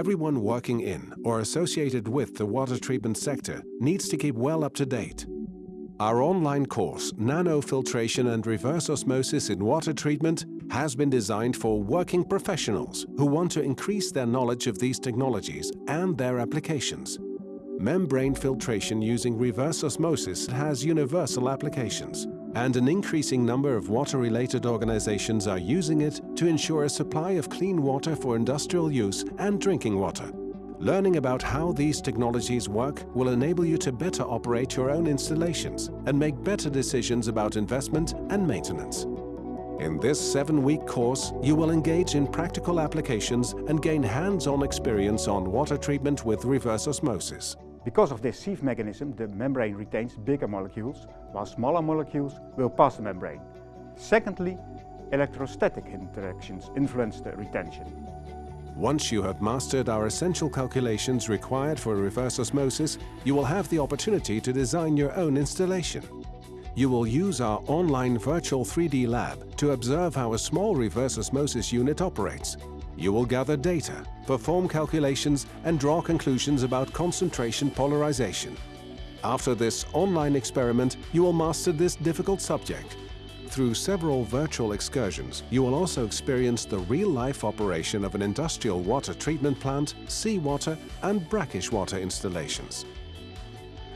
Everyone working in or associated with the water treatment sector needs to keep well up to date. Our online course, Nanofiltration and Reverse Osmosis in Water Treatment, has been designed for working professionals who want to increase their knowledge of these technologies and their applications. Membrane filtration using reverse osmosis has universal applications, and an increasing number of water-related organizations are using it to ensure a supply of clean water for industrial use and drinking water. Learning about how these technologies work will enable you to better operate your own installations and make better decisions about investment and maintenance. In this seven-week course, you will engage in practical applications and gain hands-on experience on water treatment with reverse osmosis. Because of this sieve mechanism, the membrane retains bigger molecules, while smaller molecules will pass the membrane. Secondly, electrostatic interactions influence the retention. Once you have mastered our essential calculations required for reverse osmosis, you will have the opportunity to design your own installation. You will use our online virtual 3D lab to observe how a small reverse osmosis unit operates. You will gather data, perform calculations and draw conclusions about concentration polarization. After this online experiment, you will master this difficult subject through several virtual excursions, you will also experience the real-life operation of an industrial water treatment plant, seawater and brackish water installations.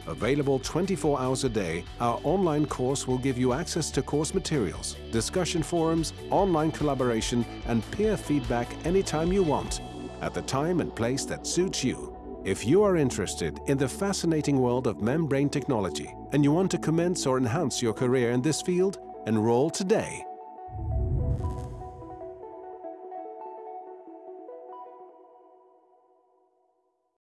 Available 24 hours a day, our online course will give you access to course materials, discussion forums, online collaboration and peer feedback anytime you want, at the time and place that suits you. If you are interested in the fascinating world of membrane technology and you want to commence or enhance your career in this field, Enroll today